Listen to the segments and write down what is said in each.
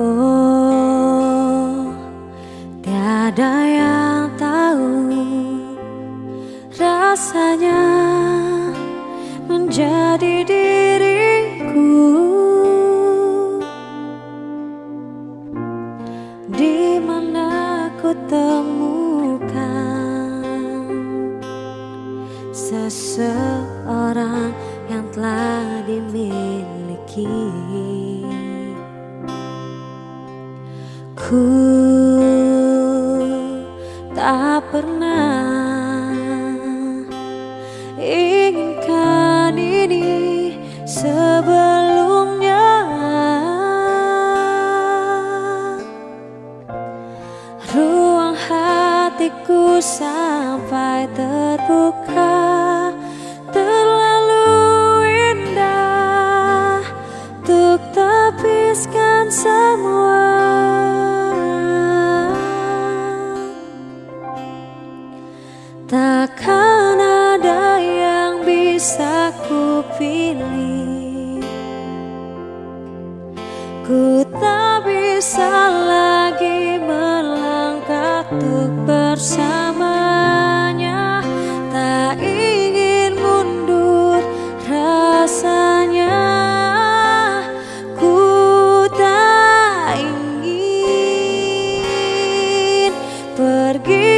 Oh, tiada yang tahu rasanya menjadi diriku di mana ku temukan seseorang yang telah dimiliki. Ku tak pernah inginkan ini sebelumnya. Ruang hatiku sampai terbuka Terlalu indah Untuk tepiskan semua Takkan ada yang bisa ku pilih Ku tak bisa lagi melangkah untuk bersamanya. Tak ingin mundur rasanya. Ku tak ingin pergi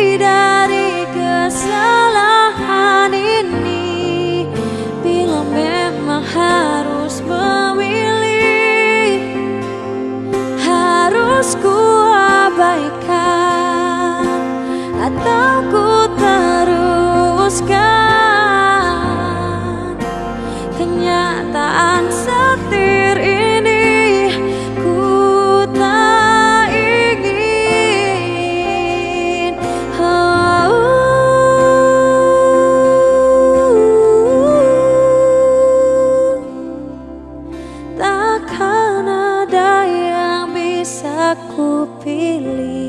high. Bisa ku pilih